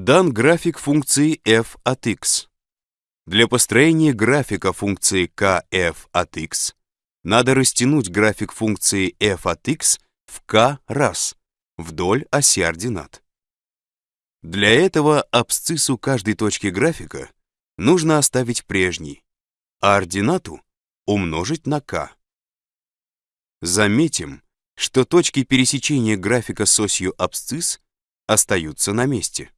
Дан график функции f от x. Для построения графика функции kf от x надо растянуть график функции f от x в k раз вдоль оси ординат. Для этого абсциссу каждой точки графика нужно оставить прежней, а ординату умножить на k. Заметим, что точки пересечения графика с осью абсцисс остаются на месте.